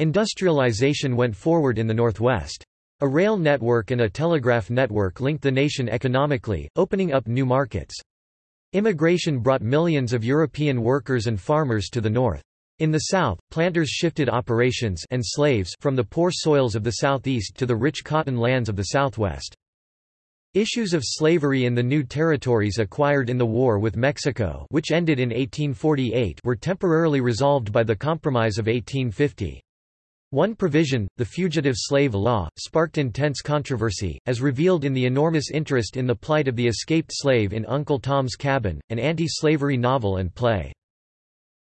Industrialization went forward in the Northwest. A rail network and a telegraph network linked the nation economically, opening up new markets. Immigration brought millions of European workers and farmers to the north. In the south, planters shifted operations and slaves from the poor soils of the southeast to the rich cotton lands of the southwest. Issues of slavery in the new territories acquired in the war with Mexico which ended in 1848 were temporarily resolved by the Compromise of 1850. One provision, the Fugitive Slave Law, sparked intense controversy, as revealed in the enormous interest in the plight of the escaped slave in Uncle Tom's Cabin, an anti-slavery novel and play.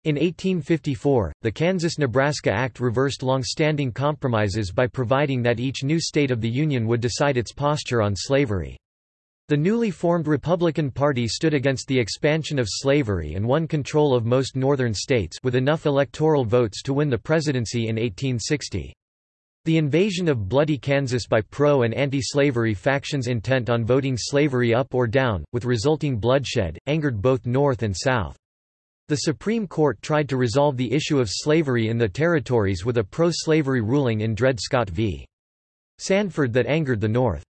In 1854, the Kansas–Nebraska Act reversed long-standing compromises by providing that each new state of the Union would decide its posture on slavery. The newly formed Republican Party stood against the expansion of slavery and won control of most northern states with enough electoral votes to win the presidency in 1860. The invasion of bloody Kansas by pro- and anti-slavery factions intent on voting slavery up or down, with resulting bloodshed, angered both North and South. The Supreme Court tried to resolve the issue of slavery in the territories with a pro-slavery ruling in Dred Scott v. Sanford that angered the North.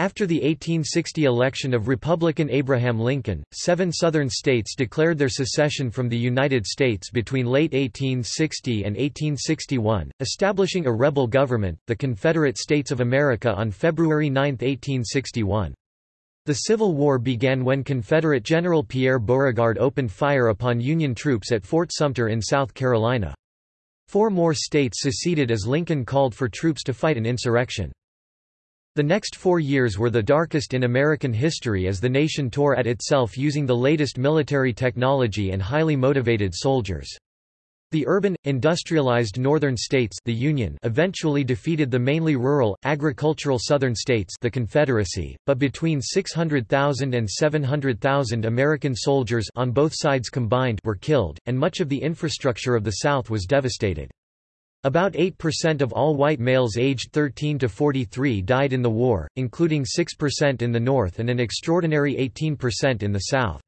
After the 1860 election of Republican Abraham Lincoln, seven Southern states declared their secession from the United States between late 1860 and 1861, establishing a rebel government, the Confederate States of America on February 9, 1861. The Civil War began when Confederate General Pierre Beauregard opened fire upon Union troops at Fort Sumter in South Carolina. Four more states seceded as Lincoln called for troops to fight an insurrection. The next four years were the darkest in American history as the nation tore at itself using the latest military technology and highly motivated soldiers. The urban, industrialized northern states the Union eventually defeated the mainly rural, agricultural southern states the Confederacy, but between 600,000 and 700,000 American soldiers on both sides combined were killed, and much of the infrastructure of the South was devastated. About 8% of all white males aged 13 to 43 died in the war, including 6% in the North and an extraordinary 18% in the South.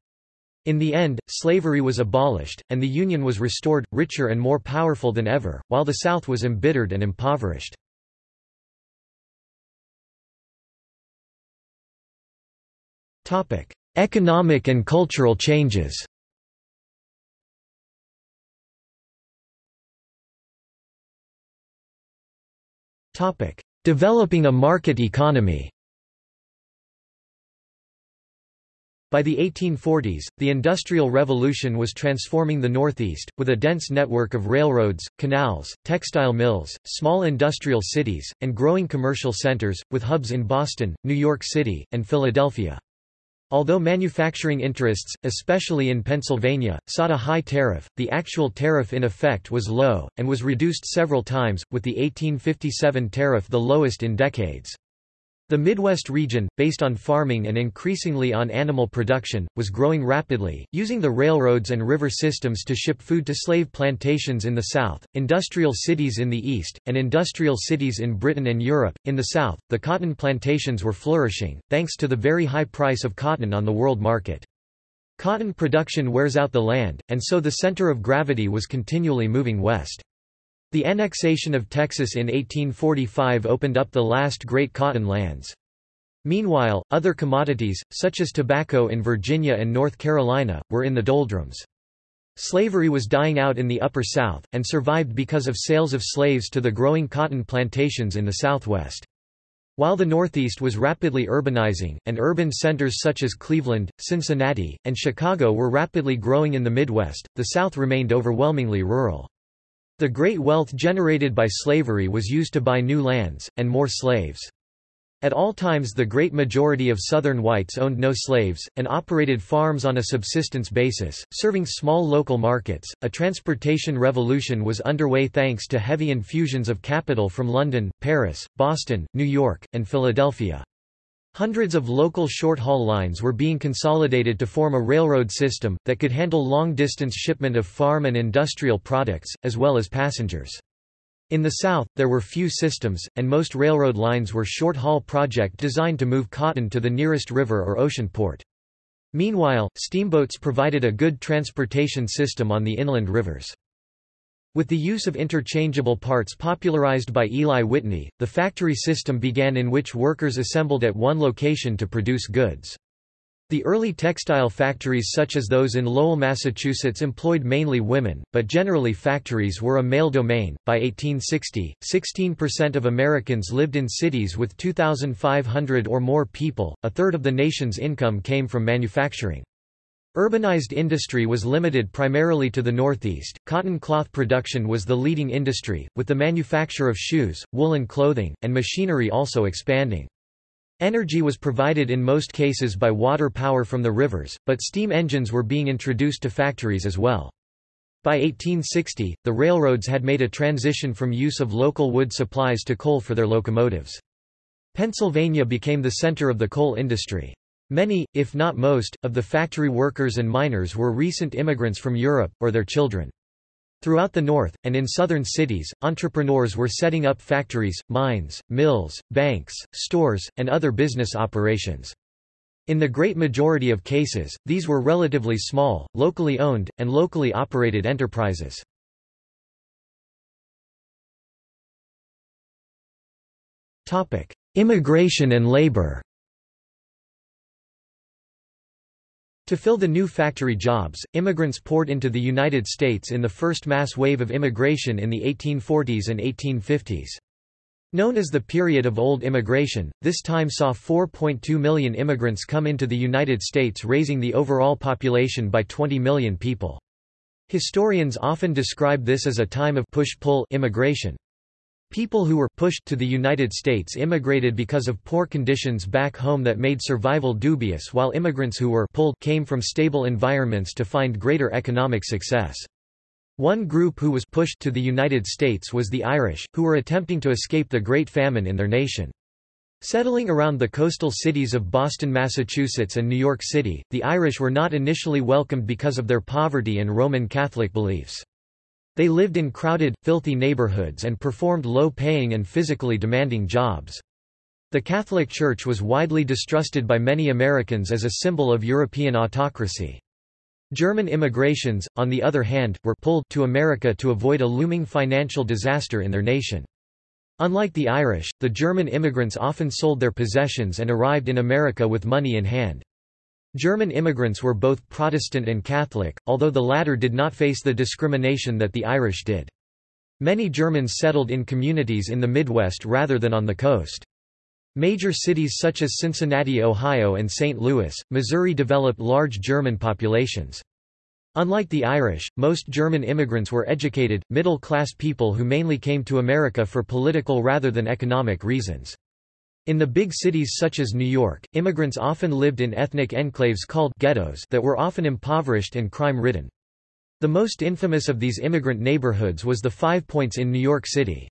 In the end, slavery was abolished, and the Union was restored, richer and more powerful than ever, while the South was embittered and impoverished. Economic and cultural changes Developing a market economy By the 1840s, the Industrial Revolution was transforming the Northeast, with a dense network of railroads, canals, textile mills, small industrial cities, and growing commercial centers, with hubs in Boston, New York City, and Philadelphia. Although manufacturing interests, especially in Pennsylvania, sought a high tariff, the actual tariff in effect was low, and was reduced several times, with the 1857 tariff the lowest in decades. The Midwest region, based on farming and increasingly on animal production, was growing rapidly, using the railroads and river systems to ship food to slave plantations in the south, industrial cities in the east, and industrial cities in Britain and Europe. In the south, the cotton plantations were flourishing, thanks to the very high price of cotton on the world market. Cotton production wears out the land, and so the center of gravity was continually moving west. The annexation of Texas in 1845 opened up the last great cotton lands. Meanwhile, other commodities, such as tobacco in Virginia and North Carolina, were in the doldrums. Slavery was dying out in the Upper South, and survived because of sales of slaves to the growing cotton plantations in the Southwest. While the Northeast was rapidly urbanizing, and urban centers such as Cleveland, Cincinnati, and Chicago were rapidly growing in the Midwest, the South remained overwhelmingly rural. The great wealth generated by slavery was used to buy new lands, and more slaves. At all times the great majority of Southern whites owned no slaves, and operated farms on a subsistence basis, serving small local markets. A transportation revolution was underway thanks to heavy infusions of capital from London, Paris, Boston, New York, and Philadelphia. Hundreds of local short-haul lines were being consolidated to form a railroad system, that could handle long-distance shipment of farm and industrial products, as well as passengers. In the South, there were few systems, and most railroad lines were short-haul project designed to move cotton to the nearest river or ocean port. Meanwhile, steamboats provided a good transportation system on the inland rivers. With the use of interchangeable parts popularized by Eli Whitney, the factory system began in which workers assembled at one location to produce goods. The early textile factories such as those in Lowell, Massachusetts employed mainly women, but generally factories were a male domain. By 1860, 16% of Americans lived in cities with 2,500 or more people, a third of the nation's income came from manufacturing. Urbanized industry was limited primarily to the Northeast. Cotton cloth production was the leading industry, with the manufacture of shoes, woolen clothing, and machinery also expanding. Energy was provided in most cases by water power from the rivers, but steam engines were being introduced to factories as well. By 1860, the railroads had made a transition from use of local wood supplies to coal for their locomotives. Pennsylvania became the center of the coal industry. Many, if not most, of the factory workers and miners were recent immigrants from Europe, or their children. Throughout the North, and in southern cities, entrepreneurs were setting up factories, mines, mills, banks, stores, and other business operations. In the great majority of cases, these were relatively small, locally owned, and locally operated enterprises. Immigration and labor To fill the new factory jobs, immigrants poured into the United States in the first mass wave of immigration in the 1840s and 1850s. Known as the period of old immigration, this time saw 4.2 million immigrants come into the United States raising the overall population by 20 million people. Historians often describe this as a time of push-pull immigration. People who were pushed to the United States immigrated because of poor conditions back home that made survival dubious while immigrants who were pulled came from stable environments to find greater economic success. One group who was pushed to the United States was the Irish, who were attempting to escape the Great Famine in their nation. Settling around the coastal cities of Boston, Massachusetts and New York City, the Irish were not initially welcomed because of their poverty and Roman Catholic beliefs. They lived in crowded, filthy neighborhoods and performed low-paying and physically demanding jobs. The Catholic Church was widely distrusted by many Americans as a symbol of European autocracy. German immigrations, on the other hand, were pulled to America to avoid a looming financial disaster in their nation. Unlike the Irish, the German immigrants often sold their possessions and arrived in America with money in hand. German immigrants were both Protestant and Catholic, although the latter did not face the discrimination that the Irish did. Many Germans settled in communities in the Midwest rather than on the coast. Major cities such as Cincinnati, Ohio and St. Louis, Missouri developed large German populations. Unlike the Irish, most German immigrants were educated, middle-class people who mainly came to America for political rather than economic reasons. In the big cities such as New York, immigrants often lived in ethnic enclaves called ghettos that were often impoverished and crime-ridden. The most infamous of these immigrant neighborhoods was the Five Points in New York City.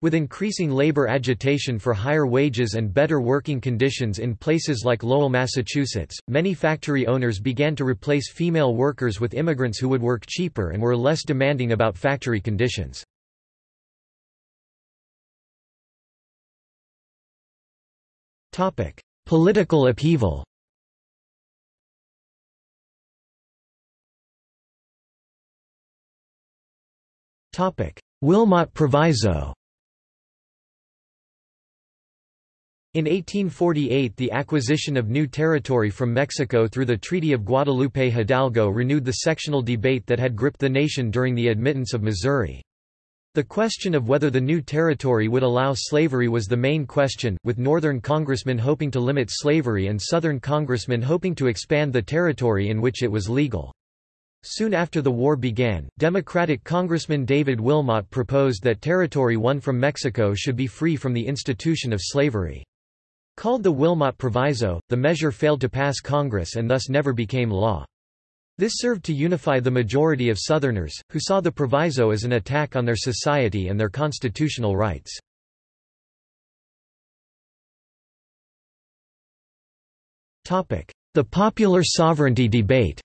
With increasing labor agitation for higher wages and better working conditions in places like Lowell, Massachusetts, many factory owners began to replace female workers with immigrants who would work cheaper and were less demanding about factory conditions. Topic: Political upheaval. Topic: Wilmot Proviso. In 1848 the acquisition of new territory from Mexico through the Treaty of Guadalupe Hidalgo renewed the sectional debate that had gripped the nation during the admittance of Missouri. The question of whether the new territory would allow slavery was the main question, with Northern congressmen hoping to limit slavery and Southern congressmen hoping to expand the territory in which it was legal. Soon after the war began, Democratic Congressman David Wilmot proposed that territory won from Mexico should be free from the institution of slavery. Called the Wilmot Proviso, the measure failed to pass Congress and thus never became law. This served to unify the majority of Southerners, who saw the proviso as an attack on their society and their constitutional rights. The popular sovereignty debate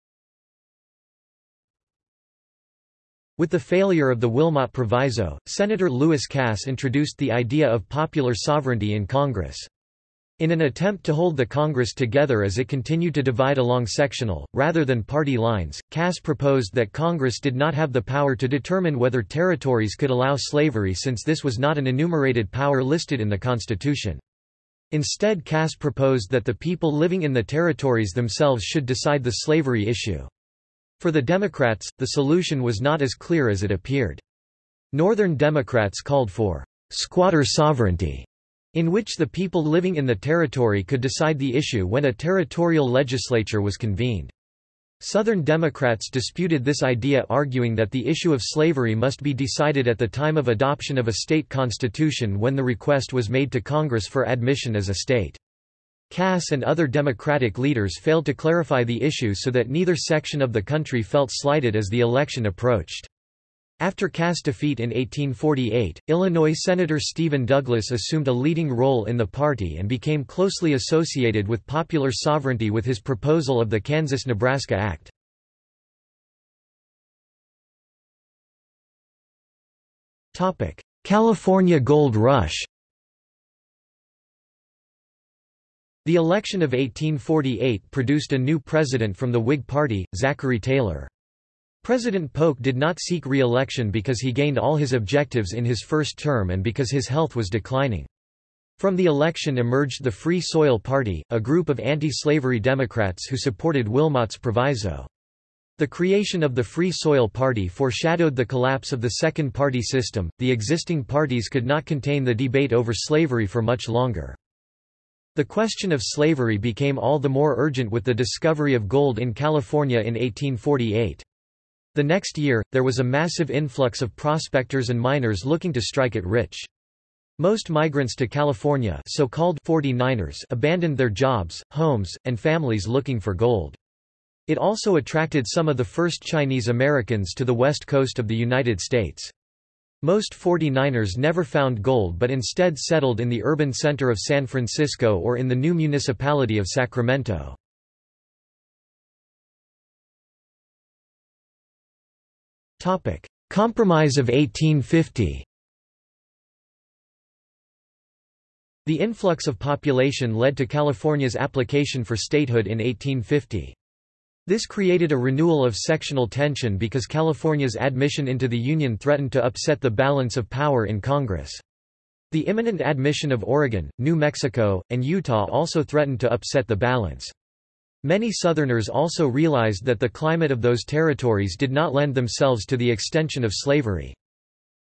With the failure of the Wilmot Proviso, Senator Lewis Cass introduced the idea of popular sovereignty in Congress. In an attempt to hold the Congress together as it continued to divide along sectional, rather than party lines, Cass proposed that Congress did not have the power to determine whether territories could allow slavery since this was not an enumerated power listed in the Constitution. Instead Cass proposed that the people living in the territories themselves should decide the slavery issue. For the Democrats, the solution was not as clear as it appeared. Northern Democrats called for squatter sovereignty in which the people living in the territory could decide the issue when a territorial legislature was convened. Southern Democrats disputed this idea arguing that the issue of slavery must be decided at the time of adoption of a state constitution when the request was made to Congress for admission as a state. Cass and other Democratic leaders failed to clarify the issue so that neither section of the country felt slighted as the election approached. After Cass' defeat in 1848, Illinois Senator Stephen Douglas assumed a leading role in the party and became closely associated with popular sovereignty with his proposal of the Kansas-Nebraska Act. California Gold Rush The election of 1848 produced a new president from the Whig Party, Zachary Taylor. President Polk did not seek re-election because he gained all his objectives in his first term and because his health was declining. From the election emerged the Free Soil Party, a group of anti-slavery Democrats who supported Wilmot's proviso. The creation of the Free Soil Party foreshadowed the collapse of the Second Party system. The existing parties could not contain the debate over slavery for much longer. The question of slavery became all the more urgent with the discovery of gold in California in 1848. The next year, there was a massive influx of prospectors and miners looking to strike it rich. Most migrants to California so-called 49ers abandoned their jobs, homes, and families looking for gold. It also attracted some of the first Chinese Americans to the west coast of the United States. Most 49ers never found gold but instead settled in the urban center of San Francisco or in the new municipality of Sacramento. Compromise of 1850 The influx of population led to California's application for statehood in 1850. This created a renewal of sectional tension because California's admission into the Union threatened to upset the balance of power in Congress. The imminent admission of Oregon, New Mexico, and Utah also threatened to upset the balance. Many Southerners also realized that the climate of those territories did not lend themselves to the extension of slavery.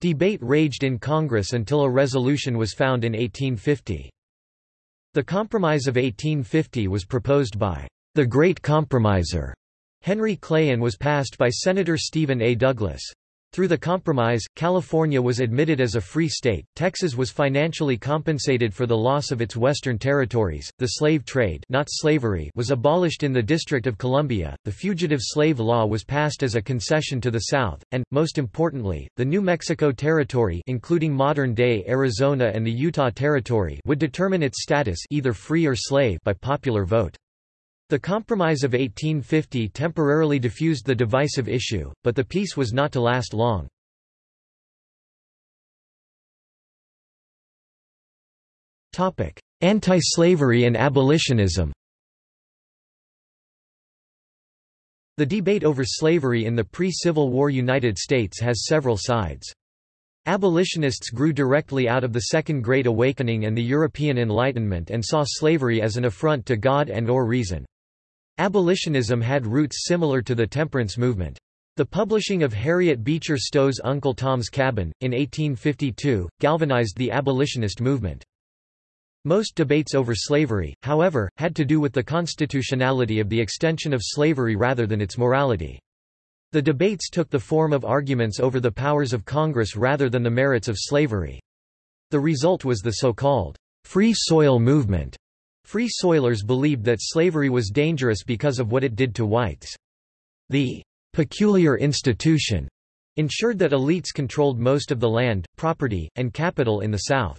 Debate raged in Congress until a resolution was found in 1850. The Compromise of 1850 was proposed by the Great Compromiser Henry Clay and was passed by Senator Stephen A. Douglas. Through the compromise, California was admitted as a free state, Texas was financially compensated for the loss of its western territories, the slave trade not slavery was abolished in the District of Columbia, the Fugitive Slave Law was passed as a concession to the South, and, most importantly, the New Mexico Territory including modern-day Arizona and the Utah Territory would determine its status either free or slave by popular vote. The Compromise of 1850 temporarily diffused the divisive issue, but the peace was not to last long. Anti-slavery and abolitionism The debate over slavery in the pre-Civil War United States has several sides. Abolitionists grew directly out of the Second Great Awakening and the European Enlightenment and saw slavery as an affront to God and or reason. Abolitionism had roots similar to the temperance movement. The publishing of Harriet Beecher Stowe's Uncle Tom's Cabin, in 1852, galvanized the abolitionist movement. Most debates over slavery, however, had to do with the constitutionality of the extension of slavery rather than its morality. The debates took the form of arguments over the powers of Congress rather than the merits of slavery. The result was the so-called free soil movement, Free Soilers believed that slavery was dangerous because of what it did to whites. The peculiar institution ensured that elites controlled most of the land, property, and capital in the South.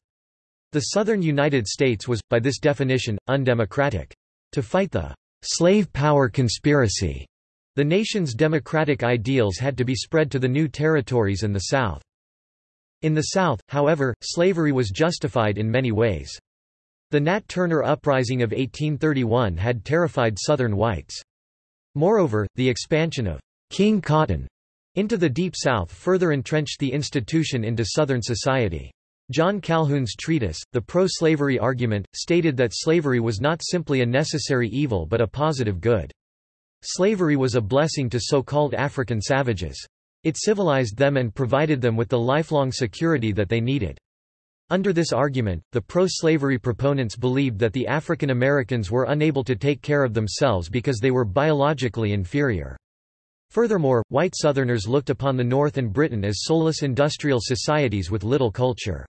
The southern United States was, by this definition, undemocratic. To fight the slave power conspiracy, the nation's democratic ideals had to be spread to the new territories in the South. In the South, however, slavery was justified in many ways. The Nat Turner Uprising of 1831 had terrified Southern whites. Moreover, the expansion of King Cotton into the Deep South further entrenched the institution into Southern society. John Calhoun's treatise, The Pro-Slavery Argument, stated that slavery was not simply a necessary evil but a positive good. Slavery was a blessing to so-called African savages. It civilized them and provided them with the lifelong security that they needed. Under this argument, the pro-slavery proponents believed that the African Americans were unable to take care of themselves because they were biologically inferior. Furthermore, white Southerners looked upon the North and Britain as soulless industrial societies with little culture.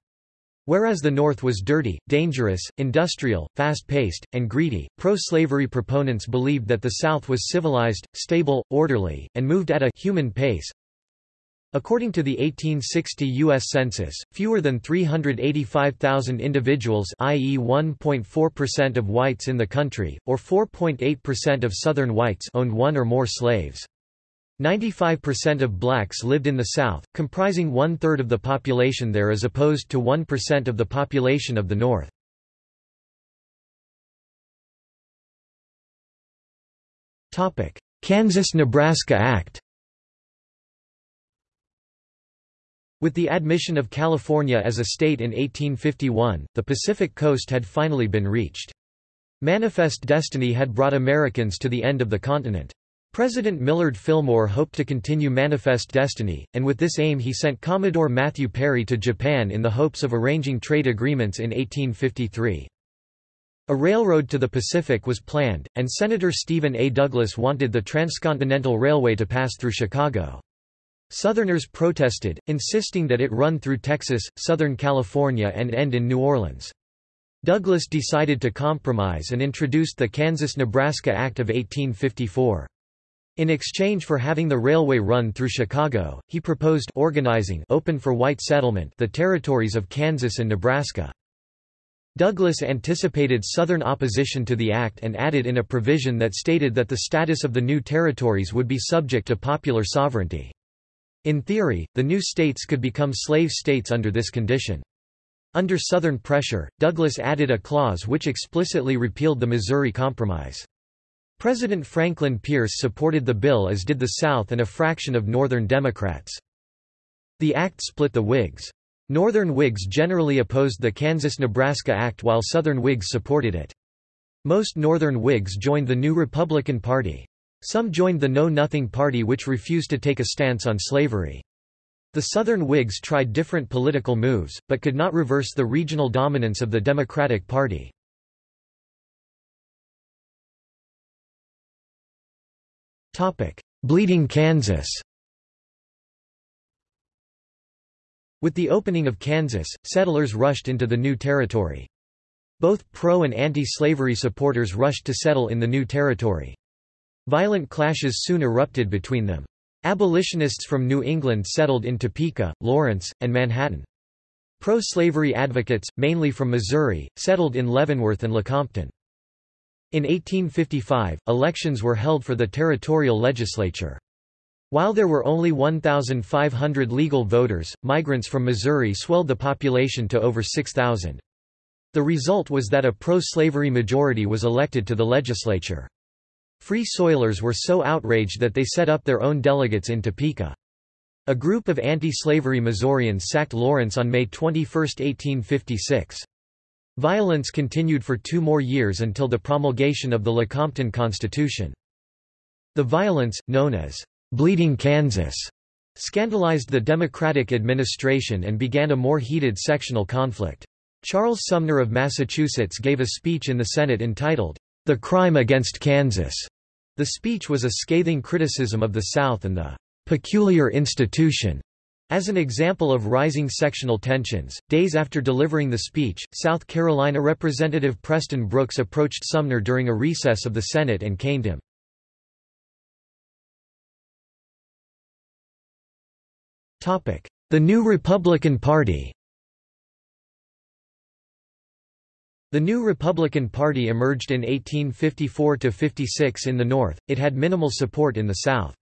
Whereas the North was dirty, dangerous, industrial, fast-paced, and greedy, pro-slavery proponents believed that the South was civilized, stable, orderly, and moved at a human pace, According to the 1860 U.S. Census, fewer than 385,000 individuals i.e. 1.4% of whites in the country, or 4.8% of Southern whites owned one or more slaves. 95% of blacks lived in the South, comprising one-third of the population there as opposed to 1% of the population of the North. Kansas–Nebraska Act With the admission of California as a state in 1851, the Pacific coast had finally been reached. Manifest Destiny had brought Americans to the end of the continent. President Millard Fillmore hoped to continue Manifest Destiny, and with this aim he sent Commodore Matthew Perry to Japan in the hopes of arranging trade agreements in 1853. A railroad to the Pacific was planned, and Senator Stephen A. Douglas wanted the Transcontinental Railway to pass through Chicago. Southerners protested, insisting that it run through Texas, Southern California and end in New Orleans. Douglas decided to compromise and introduced the Kansas-Nebraska Act of 1854. In exchange for having the railway run through Chicago, he proposed organizing open for white settlement the territories of Kansas and Nebraska. Douglas anticipated Southern opposition to the act and added in a provision that stated that the status of the new territories would be subject to popular sovereignty. In theory, the new states could become slave states under this condition. Under Southern pressure, Douglas added a clause which explicitly repealed the Missouri Compromise. President Franklin Pierce supported the bill as did the South and a fraction of Northern Democrats. The act split the Whigs. Northern Whigs generally opposed the Kansas-Nebraska Act while Southern Whigs supported it. Most Northern Whigs joined the new Republican Party. Some joined the Know Nothing Party which refused to take a stance on slavery. The Southern Whigs tried different political moves, but could not reverse the regional dominance of the Democratic Party. Bleeding Kansas With the opening of Kansas, settlers rushed into the new territory. Both pro- and anti-slavery supporters rushed to settle in the new territory. Violent clashes soon erupted between them. Abolitionists from New England settled in Topeka, Lawrence, and Manhattan. Pro-slavery advocates, mainly from Missouri, settled in Leavenworth and Lecompton. In 1855, elections were held for the territorial legislature. While there were only 1,500 legal voters, migrants from Missouri swelled the population to over 6,000. The result was that a pro-slavery majority was elected to the legislature. Free Soilers were so outraged that they set up their own delegates in Topeka. A group of anti-slavery Missourians sacked Lawrence on May 21, 1856. Violence continued for two more years until the promulgation of the Lecompton Constitution. The violence, known as Bleeding Kansas, scandalized the Democratic administration and began a more heated sectional conflict. Charles Sumner of Massachusetts gave a speech in the Senate entitled, The Crime Against Kansas. The speech was a scathing criticism of the South and the peculiar institution. As an example of rising sectional tensions, days after delivering the speech, South Carolina Representative Preston Brooks approached Sumner during a recess of the Senate and caned him. The new Republican Party The new Republican Party emerged in 1854–56 in the North, it had minimal support in the South.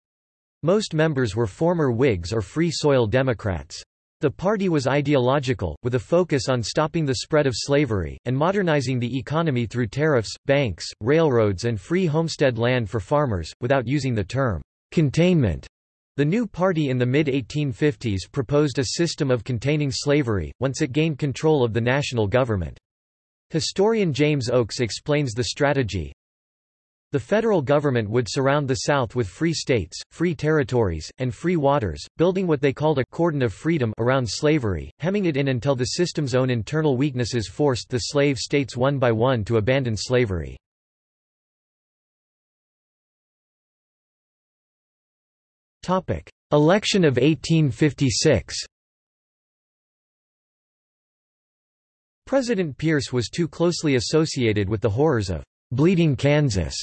Most members were former Whigs or Free Soil Democrats. The party was ideological, with a focus on stopping the spread of slavery, and modernizing the economy through tariffs, banks, railroads and free homestead land for farmers, without using the term containment. The new party in the mid-1850s proposed a system of containing slavery, once it gained control of the national government. Historian James Oakes explains the strategy, the federal government would surround the South with free states, free territories, and free waters, building what they called a cordon of freedom around slavery, hemming it in until the system's own internal weaknesses forced the slave states one by one to abandon slavery. Election of 1856 President Pierce was too closely associated with the horrors of Bleeding Kansas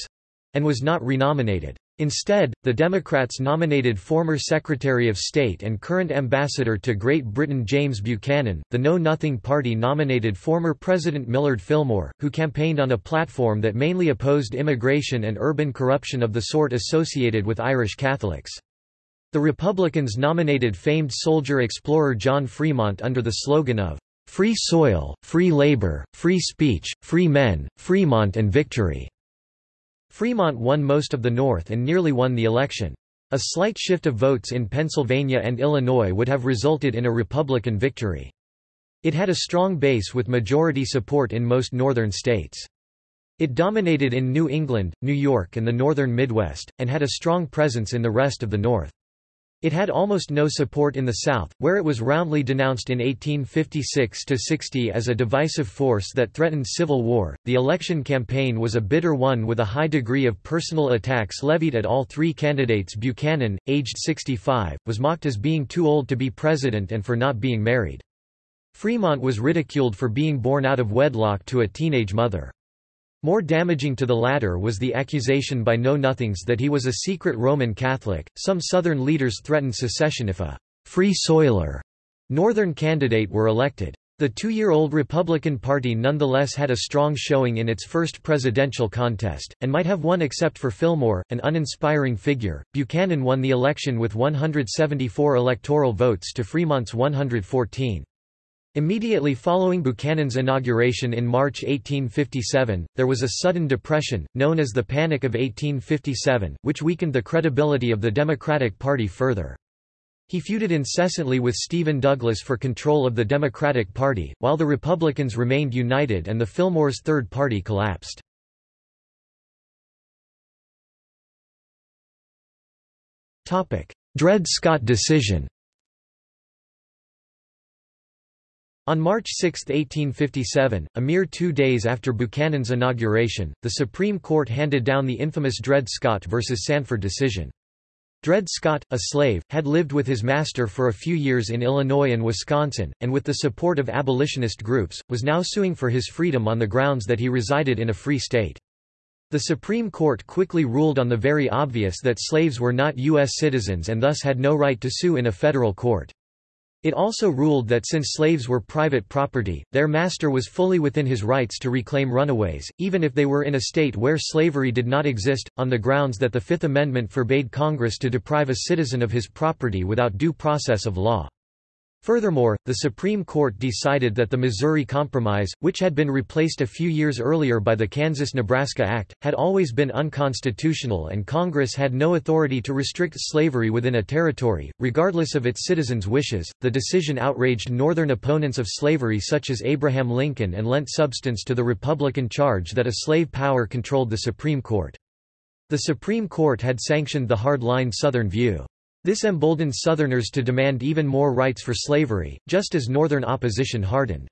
and was not renominated. Instead, the Democrats nominated former Secretary of State and current Ambassador to Great Britain James Buchanan. The Know Nothing Party nominated former President Millard Fillmore, who campaigned on a platform that mainly opposed immigration and urban corruption of the sort associated with Irish Catholics. The Republicans nominated famed soldier-explorer John Fremont under the slogan of Free Soil, Free Labor, Free Speech, Free Men, Fremont and Victory. Fremont won most of the North and nearly won the election. A slight shift of votes in Pennsylvania and Illinois would have resulted in a Republican victory. It had a strong base with majority support in most northern states. It dominated in New England, New York and the northern Midwest, and had a strong presence in the rest of the North. It had almost no support in the South, where it was roundly denounced in 1856–60 as a divisive force that threatened civil war. The election campaign was a bitter one with a high degree of personal attacks levied at all three candidates Buchanan, aged 65, was mocked as being too old to be president and for not being married. Fremont was ridiculed for being born out of wedlock to a teenage mother. More damaging to the latter was the accusation by Know-Nothings that he was a secret Roman Catholic. Some Southern leaders threatened secession if a free soiler Northern candidate were elected. The two-year-old Republican Party nonetheless had a strong showing in its first presidential contest, and might have won except for Fillmore, an uninspiring figure. Buchanan won the election with 174 electoral votes to Fremont's 114. Immediately following Buchanan's inauguration in March 1857, there was a sudden depression, known as the Panic of 1857, which weakened the credibility of the Democratic Party further. He feuded incessantly with Stephen Douglas for control of the Democratic Party, while the Republicans remained united and the Fillmore's Third Party collapsed. Dred Scott decision On March 6, 1857, a mere two days after Buchanan's inauguration, the Supreme Court handed down the infamous Dred Scott v. Sanford decision. Dred Scott, a slave, had lived with his master for a few years in Illinois and Wisconsin, and with the support of abolitionist groups, was now suing for his freedom on the grounds that he resided in a free state. The Supreme Court quickly ruled on the very obvious that slaves were not U.S. citizens and thus had no right to sue in a federal court. It also ruled that since slaves were private property, their master was fully within his rights to reclaim runaways, even if they were in a state where slavery did not exist, on the grounds that the Fifth Amendment forbade Congress to deprive a citizen of his property without due process of law. Furthermore, the Supreme Court decided that the Missouri Compromise, which had been replaced a few years earlier by the Kansas-Nebraska Act, had always been unconstitutional and Congress had no authority to restrict slavery within a territory, regardless of its citizens' wishes. The decision outraged Northern opponents of slavery such as Abraham Lincoln and lent substance to the Republican charge that a slave power controlled the Supreme Court. The Supreme Court had sanctioned the hard-line Southern view. This emboldened Southerners to demand even more rights for slavery, just as Northern opposition hardened.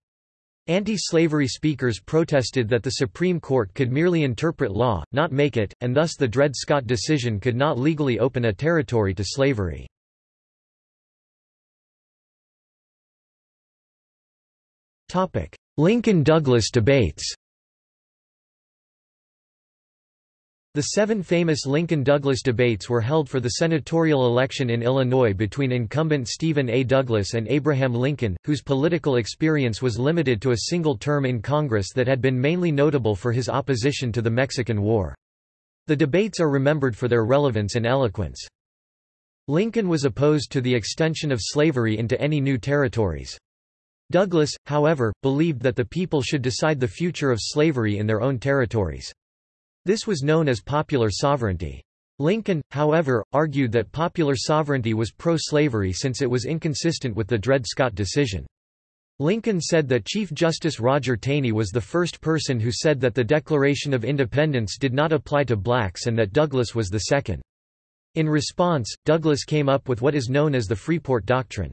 Anti-slavery speakers protested that the Supreme Court could merely interpret law, not make it, and thus the Dred Scott decision could not legally open a territory to slavery. Lincoln-Douglas debates The seven famous Lincoln-Douglas debates were held for the senatorial election in Illinois between incumbent Stephen A. Douglas and Abraham Lincoln, whose political experience was limited to a single term in Congress that had been mainly notable for his opposition to the Mexican War. The debates are remembered for their relevance and eloquence. Lincoln was opposed to the extension of slavery into any new territories. Douglas, however, believed that the people should decide the future of slavery in their own territories. This was known as popular sovereignty. Lincoln, however, argued that popular sovereignty was pro-slavery since it was inconsistent with the Dred Scott decision. Lincoln said that Chief Justice Roger Taney was the first person who said that the Declaration of Independence did not apply to blacks and that Douglas was the second. In response, Douglas came up with what is known as the Freeport Doctrine.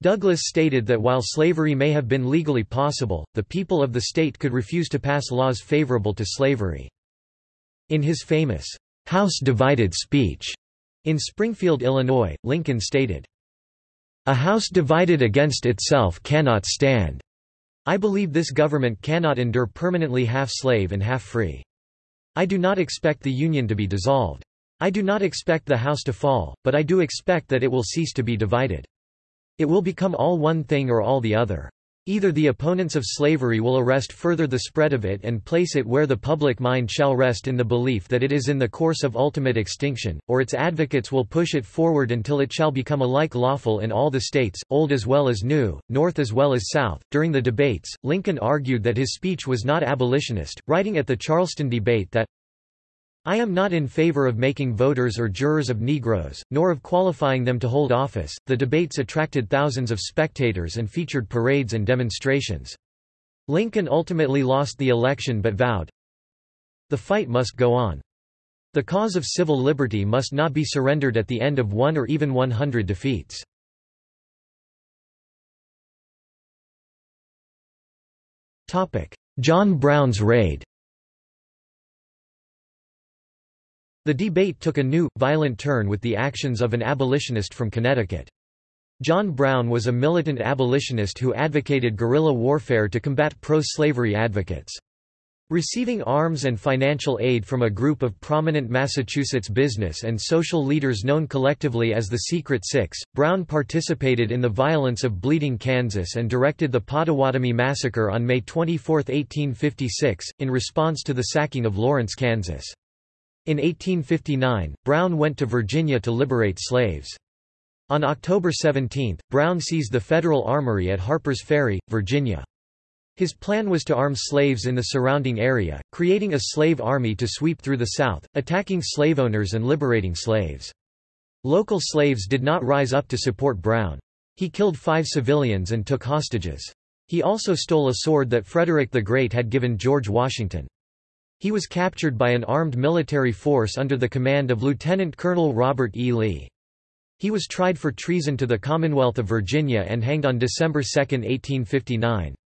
Douglas stated that while slavery may have been legally possible, the people of the state could refuse to pass laws favorable to slavery. In his famous, House Divided speech in Springfield, Illinois, Lincoln stated, A house divided against itself cannot stand. I believe this government cannot endure permanently half slave and half free. I do not expect the Union to be dissolved. I do not expect the house to fall, but I do expect that it will cease to be divided. It will become all one thing or all the other. Either the opponents of slavery will arrest further the spread of it and place it where the public mind shall rest in the belief that it is in the course of ultimate extinction, or its advocates will push it forward until it shall become alike lawful in all the states, old as well as new, north as well as south. During the debates, Lincoln argued that his speech was not abolitionist, writing at the Charleston debate that I am not in favor of making voters or jurors of Negroes, nor of qualifying them to hold office. The debates attracted thousands of spectators and featured parades and demonstrations. Lincoln ultimately lost the election but vowed, The fight must go on. The cause of civil liberty must not be surrendered at the end of one or even 100 defeats. John Brown's raid The debate took a new, violent turn with the actions of an abolitionist from Connecticut. John Brown was a militant abolitionist who advocated guerrilla warfare to combat pro-slavery advocates. Receiving arms and financial aid from a group of prominent Massachusetts business and social leaders known collectively as the Secret Six, Brown participated in the violence of Bleeding Kansas and directed the Pottawatomie Massacre on May 24, 1856, in response to the sacking of Lawrence, Kansas. In 1859, Brown went to Virginia to liberate slaves. On October 17, Brown seized the Federal Armory at Harper's Ferry, Virginia. His plan was to arm slaves in the surrounding area, creating a slave army to sweep through the South, attacking slave owners and liberating slaves. Local slaves did not rise up to support Brown. He killed five civilians and took hostages. He also stole a sword that Frederick the Great had given George Washington. He was captured by an armed military force under the command of Lieutenant Colonel Robert E. Lee. He was tried for treason to the Commonwealth of Virginia and hanged on December 2, 1859.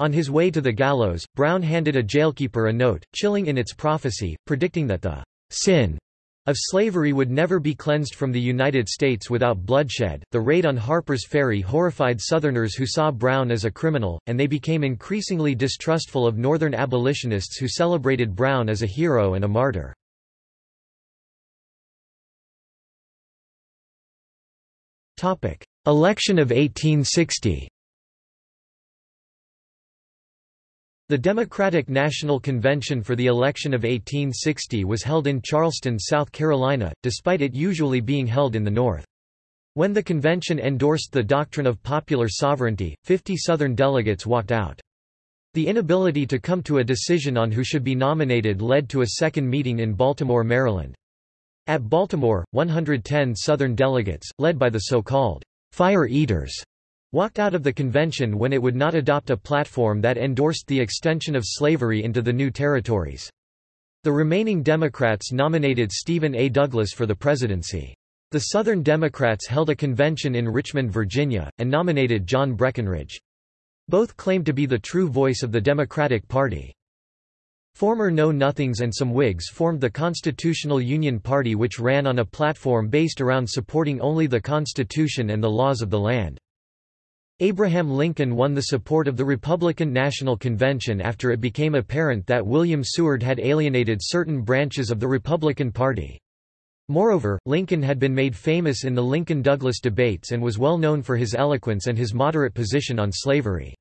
On his way to the gallows, Brown handed a jailkeeper a note, chilling in its prophecy, predicting that the sin of slavery would never be cleansed from the United States without bloodshed. The raid on Harper's Ferry horrified Southerners who saw Brown as a criminal, and they became increasingly distrustful of Northern abolitionists who celebrated Brown as a hero and a martyr. Election of 1860 The Democratic National Convention for the election of 1860 was held in Charleston, South Carolina, despite it usually being held in the North. When the convention endorsed the doctrine of popular sovereignty, 50 Southern delegates walked out. The inability to come to a decision on who should be nominated led to a second meeting in Baltimore, Maryland. At Baltimore, 110 Southern delegates, led by the so-called fire eaters, walked out of the convention when it would not adopt a platform that endorsed the extension of slavery into the new territories. The remaining Democrats nominated Stephen A. Douglas for the presidency. The Southern Democrats held a convention in Richmond, Virginia, and nominated John Breckinridge. Both claimed to be the true voice of the Democratic Party. Former Know-Nothings and some Whigs formed the Constitutional Union Party which ran on a platform based around supporting only the Constitution and the laws of the land. Abraham Lincoln won the support of the Republican National Convention after it became apparent that William Seward had alienated certain branches of the Republican Party. Moreover, Lincoln had been made famous in the Lincoln-Douglas debates and was well known for his eloquence and his moderate position on slavery.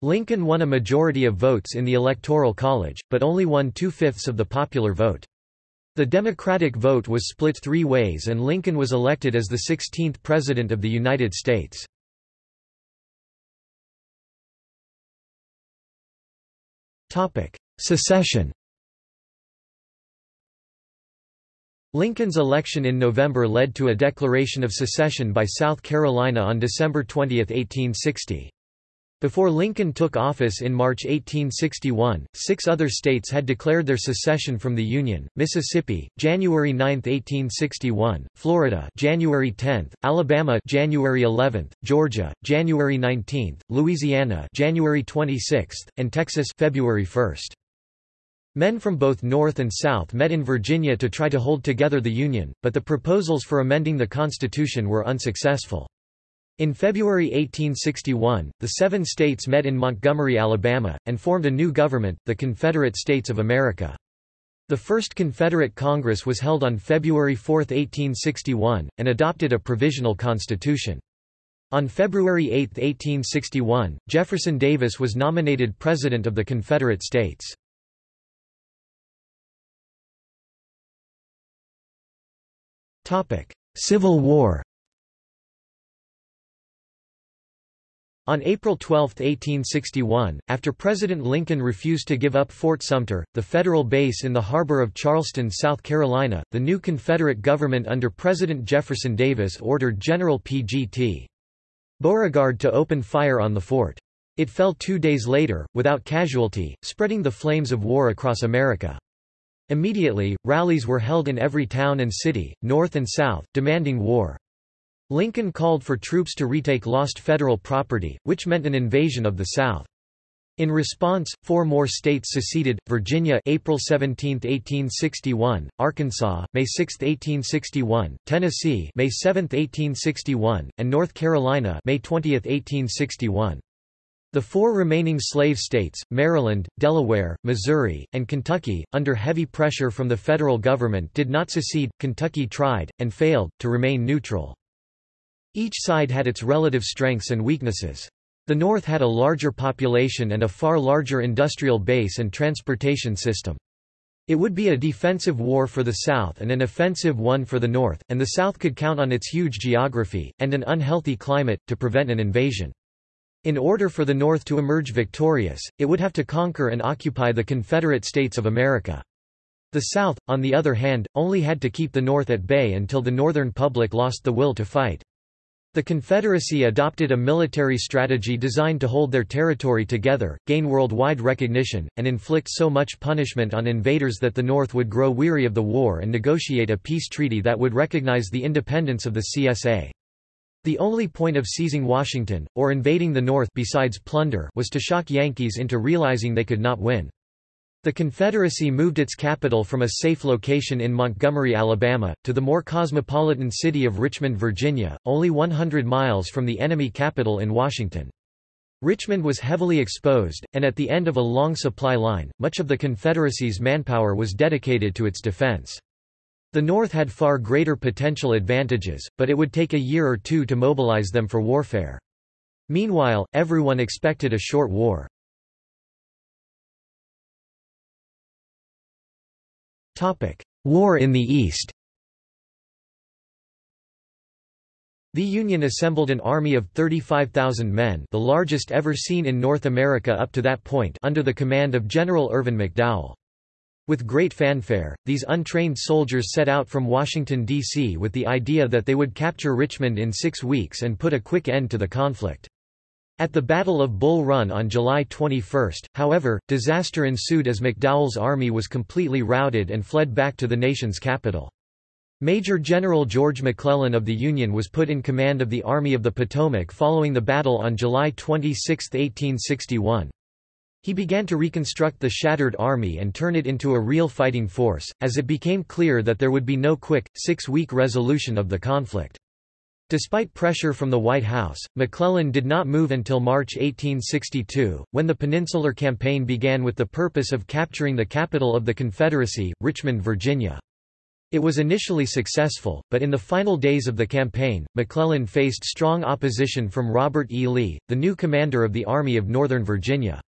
Lincoln won a majority of votes in the Electoral College, but only won two-fifths of the popular vote. The Democratic vote was split three ways and Lincoln was elected as the 16th President of the United States. Secession Lincoln's election in November led to a declaration of secession by South Carolina on December 20, 1860. Before Lincoln took office in March 1861, six other states had declared their secession from the Union, Mississippi, January 9, 1861, Florida January 10, Alabama January 11, Georgia, January 19, Louisiana January 26, and Texas February 1. Men from both North and South met in Virginia to try to hold together the Union, but the proposals for amending the Constitution were unsuccessful. In February 1861, the seven states met in Montgomery, Alabama, and formed a new government, the Confederate States of America. The first Confederate Congress was held on February 4, 1861, and adopted a provisional constitution. On February 8, 1861, Jefferson Davis was nominated President of the Confederate States. Civil War On April 12, 1861, after President Lincoln refused to give up Fort Sumter, the federal base in the harbor of Charleston, South Carolina, the new Confederate government under President Jefferson Davis ordered General P.G.T. Beauregard to open fire on the fort. It fell two days later, without casualty, spreading the flames of war across America. Immediately, rallies were held in every town and city, north and south, demanding war. Lincoln called for troops to retake lost federal property, which meant an invasion of the South. In response, four more states seceded, Virginia April 17, 1861, Arkansas, May 6, 1861, Tennessee May 7, 1861, and North Carolina May 20, 1861. The four remaining slave states, Maryland, Delaware, Missouri, and Kentucky, under heavy pressure from the federal government did not secede, Kentucky tried, and failed, to remain neutral. Each side had its relative strengths and weaknesses. The North had a larger population and a far larger industrial base and transportation system. It would be a defensive war for the South and an offensive one for the North, and the South could count on its huge geography, and an unhealthy climate, to prevent an invasion. In order for the North to emerge victorious, it would have to conquer and occupy the Confederate States of America. The South, on the other hand, only had to keep the North at bay until the Northern public lost the will to fight. The Confederacy adopted a military strategy designed to hold their territory together, gain worldwide recognition, and inflict so much punishment on invaders that the North would grow weary of the war and negotiate a peace treaty that would recognize the independence of the CSA. The only point of seizing Washington, or invading the North besides plunder was to shock Yankees into realizing they could not win. The Confederacy moved its capital from a safe location in Montgomery, Alabama, to the more cosmopolitan city of Richmond, Virginia, only 100 miles from the enemy capital in Washington. Richmond was heavily exposed, and at the end of a long supply line, much of the Confederacy's manpower was dedicated to its defense. The North had far greater potential advantages, but it would take a year or two to mobilize them for warfare. Meanwhile, everyone expected a short war. War in the East The Union assembled an army of 35,000 men the largest ever seen in North America up to that point under the command of General Irvin McDowell. With great fanfare, these untrained soldiers set out from Washington, D.C. with the idea that they would capture Richmond in six weeks and put a quick end to the conflict. At the Battle of Bull Run on July 21, however, disaster ensued as McDowell's army was completely routed and fled back to the nation's capital. Major General George McClellan of the Union was put in command of the Army of the Potomac following the battle on July 26, 1861. He began to reconstruct the shattered army and turn it into a real fighting force, as it became clear that there would be no quick, six-week resolution of the conflict. Despite pressure from the White House, McClellan did not move until March 1862, when the Peninsular Campaign began with the purpose of capturing the capital of the Confederacy, Richmond, Virginia. It was initially successful, but in the final days of the campaign, McClellan faced strong opposition from Robert E. Lee, the new commander of the Army of Northern Virginia.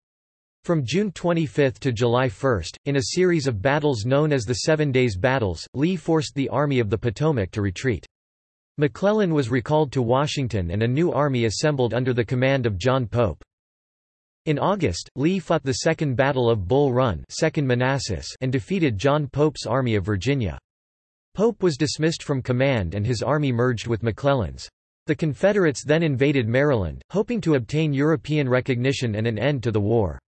From June 25 to July 1, in a series of battles known as the Seven Days Battles, Lee forced the Army of the Potomac to retreat. McClellan was recalled to Washington and a new army assembled under the command of John Pope. In August, Lee fought the Second Battle of Bull Run 2nd Manassas and defeated John Pope's Army of Virginia. Pope was dismissed from command and his army merged with McClellan's. The Confederates then invaded Maryland, hoping to obtain European recognition and an end to the war.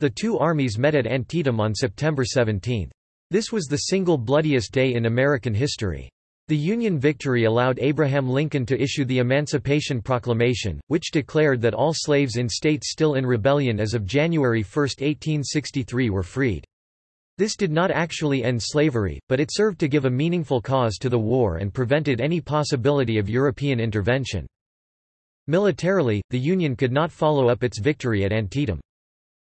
The two armies met at Antietam on September 17. This was the single bloodiest day in American history. The Union victory allowed Abraham Lincoln to issue the Emancipation Proclamation, which declared that all slaves in states still in rebellion as of January 1, 1863 were freed. This did not actually end slavery, but it served to give a meaningful cause to the war and prevented any possibility of European intervention. Militarily, the Union could not follow up its victory at Antietam.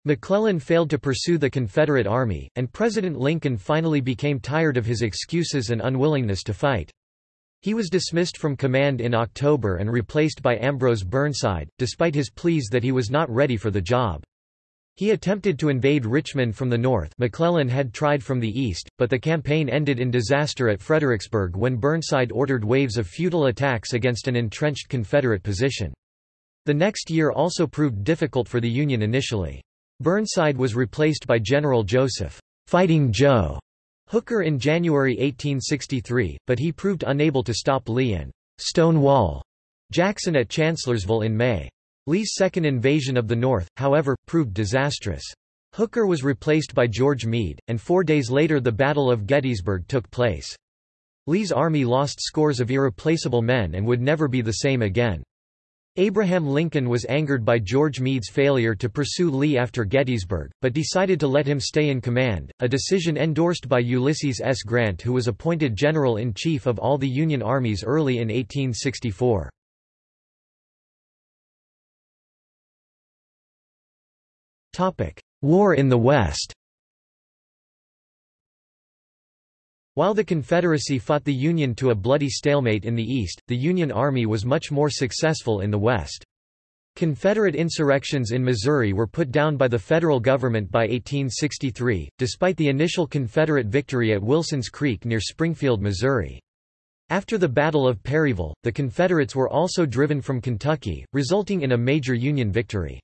McClellan failed to pursue the Confederate Army, and President Lincoln finally became tired of his excuses and unwillingness to fight. He was dismissed from command in October and replaced by Ambrose Burnside, despite his pleas that he was not ready for the job. He attempted to invade Richmond from the north McClellan had tried from the east, but the campaign ended in disaster at Fredericksburg when Burnside ordered waves of futile attacks against an entrenched Confederate position. The next year also proved difficult for the Union initially. Burnside was replaced by General Joseph Fighting Joe Hooker in January 1863, but he proved unable to stop Lee and Stonewall Jackson at Chancellorsville in May. Lee's second invasion of the North, however, proved disastrous. Hooker was replaced by George Meade, and four days later the Battle of Gettysburg took place. Lee's army lost scores of irreplaceable men and would never be the same again. Abraham Lincoln was angered by George Meade's failure to pursue Lee after Gettysburg, but decided to let him stay in command, a decision endorsed by Ulysses S. Grant who was appointed General-in-Chief of all the Union armies early in 1864. War in the West While the Confederacy fought the Union to a bloody stalemate in the East, the Union Army was much more successful in the West. Confederate insurrections in Missouri were put down by the federal government by 1863, despite the initial Confederate victory at Wilson's Creek near Springfield, Missouri. After the Battle of Perryville, the Confederates were also driven from Kentucky, resulting in a major Union victory.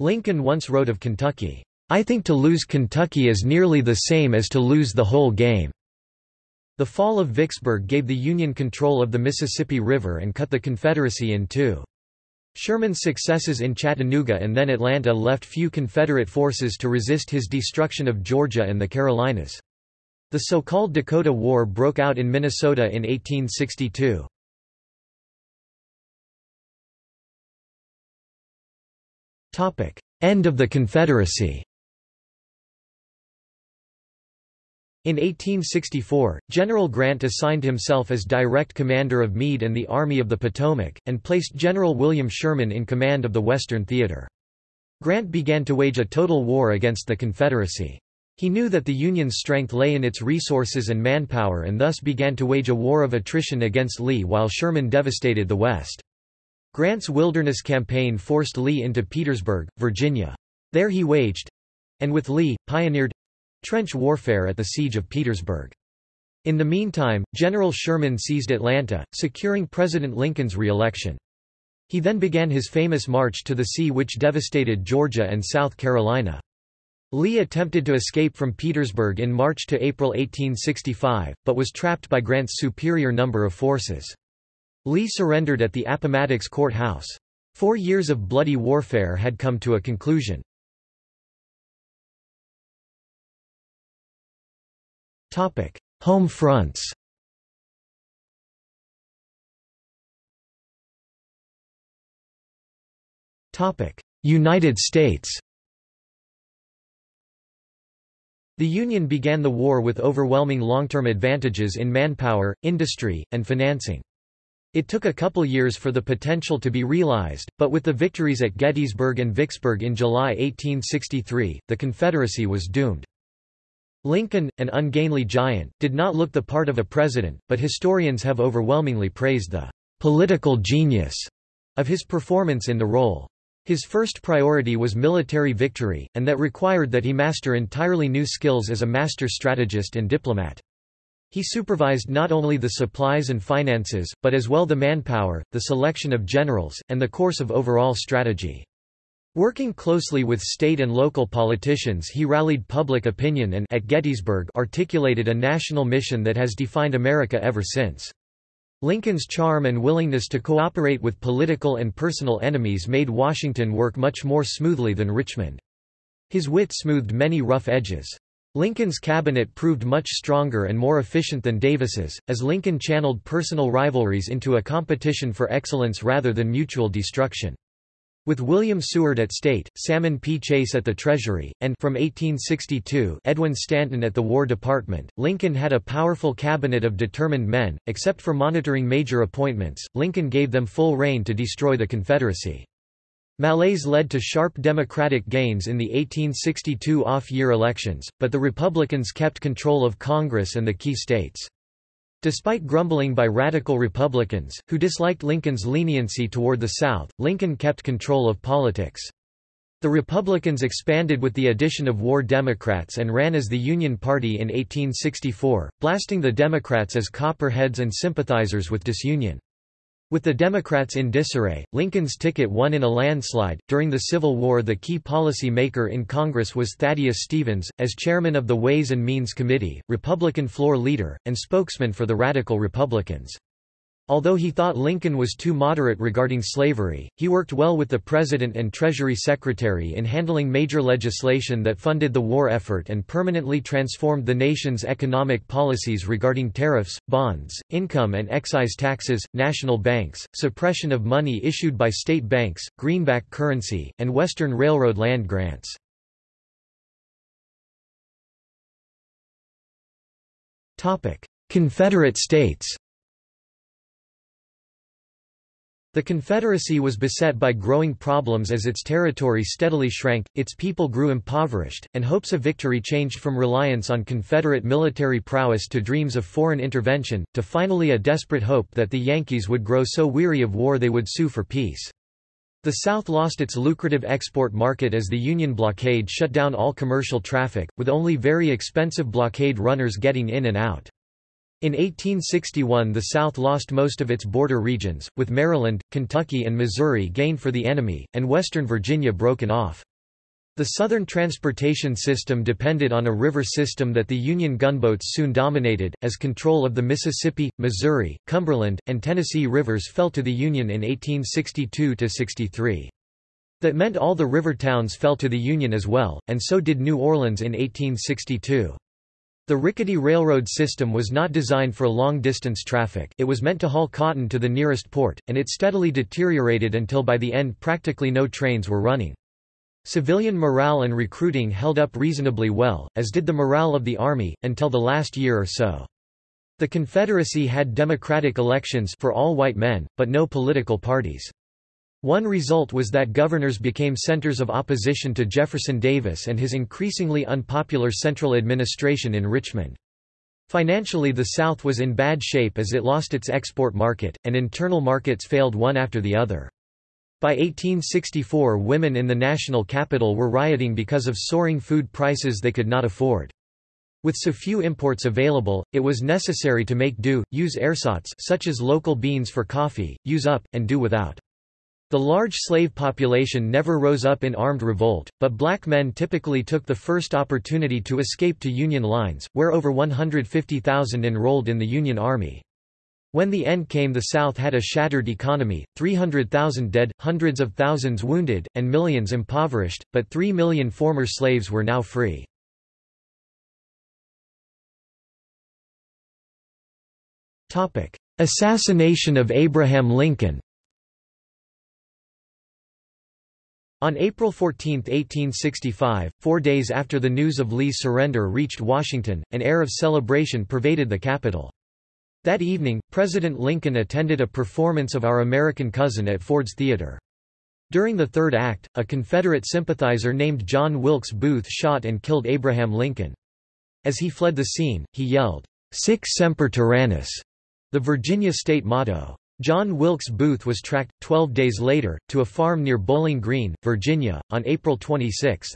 Lincoln once wrote of Kentucky, I think to lose Kentucky is nearly the same as to lose the whole game. The fall of Vicksburg gave the Union control of the Mississippi River and cut the Confederacy in two. Sherman's successes in Chattanooga and then Atlanta left few Confederate forces to resist his destruction of Georgia and the Carolinas. The so-called Dakota War broke out in Minnesota in 1862. End of the Confederacy In 1864, General Grant assigned himself as direct commander of Meade and the Army of the Potomac, and placed General William Sherman in command of the Western Theater. Grant began to wage a total war against the Confederacy. He knew that the Union's strength lay in its resources and manpower and thus began to wage a war of attrition against Lee while Sherman devastated the West. Grant's Wilderness Campaign forced Lee into Petersburg, Virginia. There he waged—and with Lee, pioneered trench warfare at the Siege of Petersburg. In the meantime, General Sherman seized Atlanta, securing President Lincoln's re-election. He then began his famous march to the sea which devastated Georgia and South Carolina. Lee attempted to escape from Petersburg in March to April 1865, but was trapped by Grant's superior number of forces. Lee surrendered at the Appomattox courthouse. Four years of bloody warfare had come to a conclusion. Home fronts United States The Union began the war with overwhelming long-term advantages in manpower, industry, and financing. It took a couple years for the potential to be realized, but with the victories at Gettysburg and Vicksburg in July 1863, the Confederacy was doomed. Lincoln, an ungainly giant, did not look the part of a president, but historians have overwhelmingly praised the political genius of his performance in the role. His first priority was military victory, and that required that he master entirely new skills as a master strategist and diplomat. He supervised not only the supplies and finances, but as well the manpower, the selection of generals, and the course of overall strategy. Working closely with state and local politicians he rallied public opinion and at Gettysburg articulated a national mission that has defined America ever since. Lincoln's charm and willingness to cooperate with political and personal enemies made Washington work much more smoothly than Richmond. His wit smoothed many rough edges. Lincoln's cabinet proved much stronger and more efficient than Davis's, as Lincoln channeled personal rivalries into a competition for excellence rather than mutual destruction. With William Seward at State, Salmon P. Chase at the Treasury, and from 1862 Edwin Stanton at the War Department, Lincoln had a powerful cabinet of determined men. Except for monitoring major appointments, Lincoln gave them full rein to destroy the Confederacy. Malaise led to sharp Democratic gains in the 1862 off-year elections, but the Republicans kept control of Congress and the key states. Despite grumbling by radical Republicans, who disliked Lincoln's leniency toward the South, Lincoln kept control of politics. The Republicans expanded with the addition of war Democrats and ran as the Union Party in 1864, blasting the Democrats as copperheads and sympathizers with disunion. With the Democrats in disarray, Lincoln's ticket won in a landslide. During the Civil War, the key policy maker in Congress was Thaddeus Stevens, as chairman of the Ways and Means Committee, Republican floor leader, and spokesman for the Radical Republicans. Although he thought Lincoln was too moderate regarding slavery, he worked well with the President and Treasury Secretary in handling major legislation that funded the war effort and permanently transformed the nation's economic policies regarding tariffs, bonds, income and excise taxes, national banks, suppression of money issued by state banks, greenback currency, and Western Railroad land grants. Confederate States The Confederacy was beset by growing problems as its territory steadily shrank, its people grew impoverished, and hopes of victory changed from reliance on Confederate military prowess to dreams of foreign intervention, to finally a desperate hope that the Yankees would grow so weary of war they would sue for peace. The South lost its lucrative export market as the Union blockade shut down all commercial traffic, with only very expensive blockade runners getting in and out. In 1861 the South lost most of its border regions, with Maryland, Kentucky and Missouri gained for the enemy, and western Virginia broken off. The Southern transportation system depended on a river system that the Union gunboats soon dominated, as control of the Mississippi, Missouri, Cumberland, and Tennessee rivers fell to the Union in 1862–63. That meant all the river towns fell to the Union as well, and so did New Orleans in 1862. The rickety railroad system was not designed for long-distance traffic it was meant to haul cotton to the nearest port, and it steadily deteriorated until by the end practically no trains were running. Civilian morale and recruiting held up reasonably well, as did the morale of the Army, until the last year or so. The Confederacy had democratic elections for all white men, but no political parties. One result was that governors became centers of opposition to Jefferson Davis and his increasingly unpopular central administration in Richmond. Financially the South was in bad shape as it lost its export market, and internal markets failed one after the other. By 1864 women in the national capital were rioting because of soaring food prices they could not afford. With so few imports available, it was necessary to make do, use ersatz such as local beans for coffee, use up, and do without. The large slave population never rose up in armed revolt, but black men typically took the first opportunity to escape to Union lines, where over 150,000 enrolled in the Union Army. When the end came the South had a shattered economy, 300,000 dead, hundreds of thousands wounded, and millions impoverished, but 3 million former slaves were now free. Assassination of Abraham Lincoln On April 14, 1865, four days after the news of Lee's surrender reached Washington, an air of celebration pervaded the capital. That evening, President Lincoln attended a performance of Our American Cousin at Ford's Theater. During the third act, a Confederate sympathizer named John Wilkes Booth shot and killed Abraham Lincoln. As he fled the scene, he yelled, Sic semper tyrannis, the Virginia state motto. John Wilkes Booth was tracked, 12 days later, to a farm near Bowling Green, Virginia, on April 26.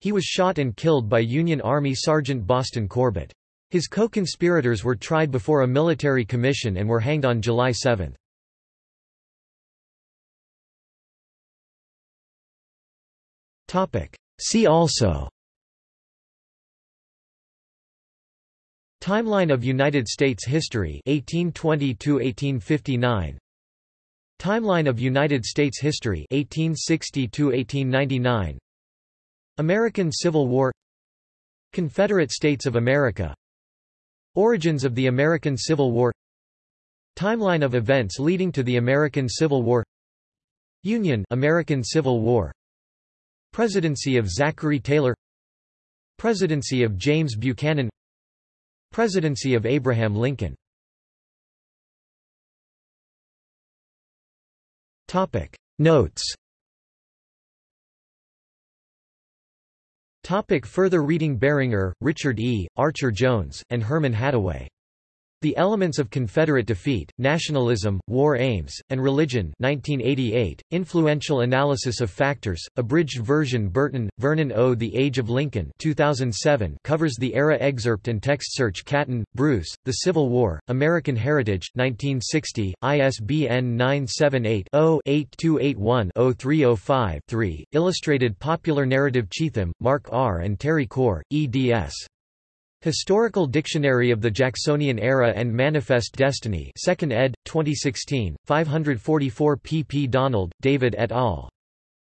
He was shot and killed by Union Army Sergeant Boston Corbett. His co-conspirators were tried before a military commission and were hanged on July 7. See also Timeline of United States history 1820 to 1859 Timeline of United States history 1860 to 1899 American Civil War. Confederate States of America. Origins of the American Civil War. Timeline of events leading to the American Civil War. Union American Civil War. Presidency of Zachary Taylor. Presidency of James Buchanan Presidency of Abraham Lincoln Notes Topic further reading Beringer, Richard E., Archer Jones, and Herman Hattaway. The Elements of Confederate Defeat, Nationalism, War Aims, and Religion 1988, Influential Analysis of Factors, abridged version Burton, Vernon O. The Age of Lincoln 2007 covers the era excerpt and text search Catton, Bruce, The Civil War, American Heritage, 1960, ISBN 978-0-8281-0305-3, Illustrated Popular Narrative Cheathem, Mark R. and Terry Corps, eds. Historical Dictionary of the Jacksonian Era and Manifest Destiny 2nd ed., 2016, 544 pp. Donald, David et al.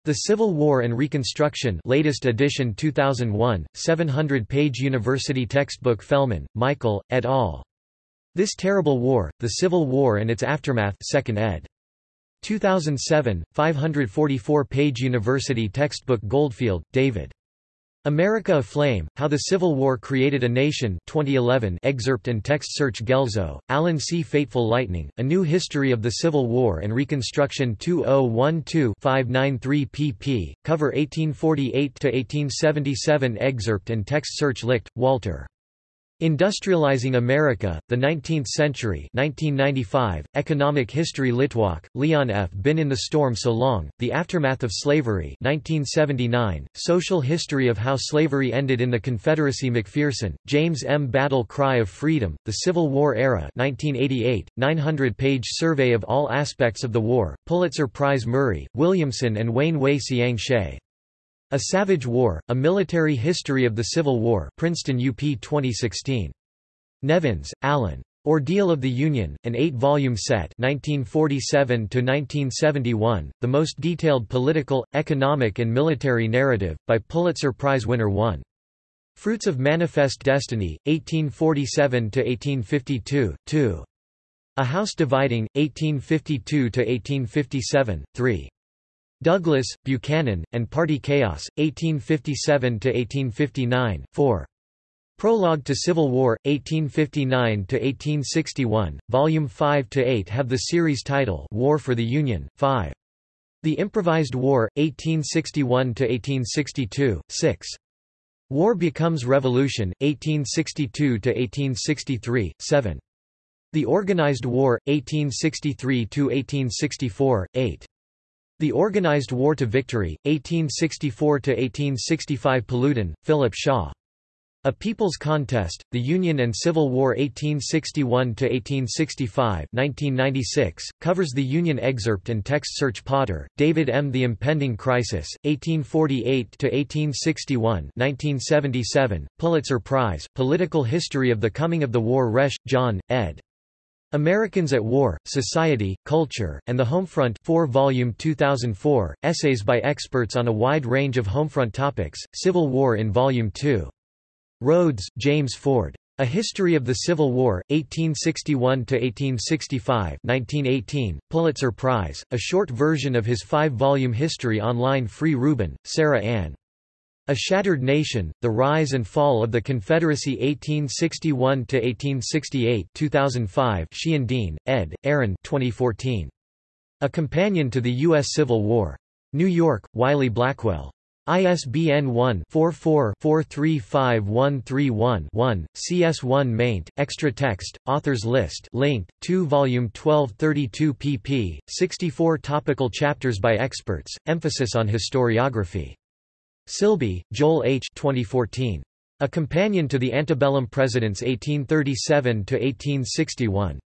The Civil War and Reconstruction latest edition 2001, 700-page university textbook Fellman, Michael, et al. This Terrible War, The Civil War and Its Aftermath 2nd ed. 2007, 544-page university textbook Goldfield, David. America Aflame, How the Civil War Created a Nation 2011 excerpt and text search Guelzo, Allen C. Fateful Lightning, A New History of the Civil War and Reconstruction 2012-593 pp. Cover 1848-1877 excerpt and text search Licht, Walter. Industrializing America, the Nineteenth Century 1995, Economic History Litwack, Leon F. Been in the Storm So Long, The Aftermath of Slavery 1979, Social History of How Slavery Ended in the Confederacy McPherson, James M. Battle Cry of Freedom, The Civil War Era 1988, 900-page survey of all aspects of the war, Pulitzer Prize Murray, Williamson and Wayne Wei Siang Hsieh. A Savage War, A Military History of the Civil War Princeton UP 2016. Nevins, Allan. Ordeal of the Union, an eight-volume set 1947–1971, the most detailed political, economic and military narrative, by Pulitzer Prize winner 1. Fruits of Manifest Destiny, 1847–1852, 2. A House Dividing, 1852–1857, 3. Douglas, Buchanan, and Party Chaos, 1857–1859, 4. Prologue to Civil War, 1859–1861, Volume 5–8 have the series title War for the Union, 5. The Improvised War, 1861–1862, 6. War Becomes Revolution, 1862–1863, 7. The Organized War, 1863–1864, 8. The Organized War to Victory, 1864–1865 Paludan, Philip Shaw. A People's Contest, The Union and Civil War 1861–1865 1996, covers the Union excerpt and text search Potter, David M. The Impending Crisis, 1848–1861 1977, Pulitzer Prize, Political History of the Coming of the War Resch, John, ed. Americans at War, Society, Culture, and the Homefront 4 volume 2004, essays by experts on a wide range of Homefront topics, Civil War in Volume 2. Rhodes, James Ford. A History of the Civil War, 1861–1865 1918, Pulitzer Prize, a short version of his five-volume history online Free Rubin, Sarah Ann. A Shattered Nation, The Rise and Fall of the Confederacy 1861–1868 2005 Sheehan Dean, ed., Aaron 2014. A Companion to the U.S. Civil War. New York, Wiley Blackwell. ISBN 1-44-435131-1, CS1 maint, extra text, authors list linked, 2 volume 1232 pp. 64 topical chapters by experts, emphasis on historiography. Silbey, Joel H. 2014. A Companion to the Antebellum Presidents 1837–1861.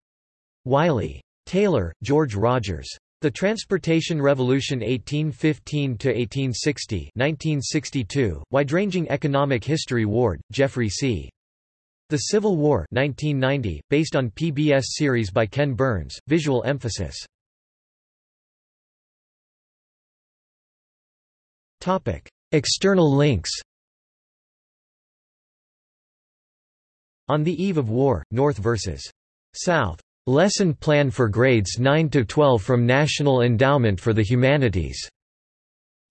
Wiley. Taylor, George Rogers. The Transportation Revolution 1815–1860 1962, Wide-Ranging Economic History Ward, Geoffrey C. The Civil War 1990, based on PBS series by Ken Burns, visual emphasis. External links On the Eve of War, North vs. South. Lesson Plan for Grades 9–12 from National Endowment for the Humanities.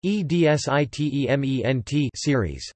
EDSITEMENT series